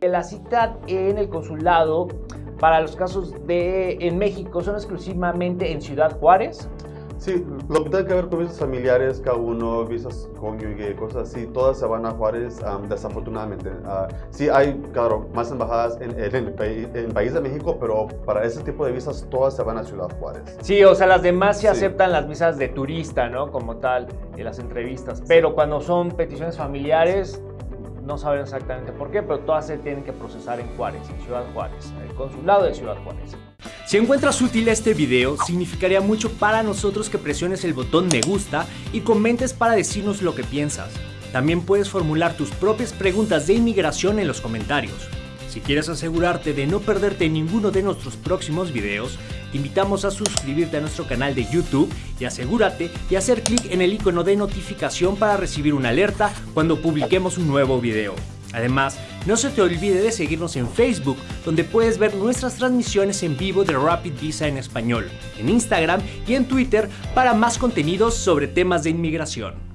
La cita en el consulado para los casos de en México son exclusivamente en Ciudad Juárez. Sí, lo que tiene que ver con visas familiares, K1, visas cónyuge, cosas así, todas se van a Juárez desafortunadamente. Uh, sí hay, claro, más embajadas en, en, el país de México, pero para ese tipo de visas todas se van a Ciudad Juárez. Sí, o sea, las demás sí, sí. aceptan las visas de turista, ¿no? Como tal, en las entrevistas. Pero cuando son peticiones familiares, no saben exactamente por qué, pero todas se tienen que procesar en Juárez, en Ciudad Juárez, en el consulado de Ciudad Juárez. Si encuentras útil este video, significaría mucho para nosotros que presiones el botón me gusta y comentes para decirnos lo que piensas. También puedes formular tus propias preguntas de inmigración en los comentarios. Si quieres asegurarte de no perderte ninguno de nuestros próximos videos, te invitamos a suscribirte a nuestro canal de YouTube y asegúrate de hacer clic en el icono de notificación para recibir una alerta cuando publiquemos un nuevo video. Además, no se te olvide de seguirnos en Facebook, donde puedes ver nuestras transmisiones en vivo de Rapid Visa en español, en Instagram y en Twitter para más contenidos sobre temas de inmigración.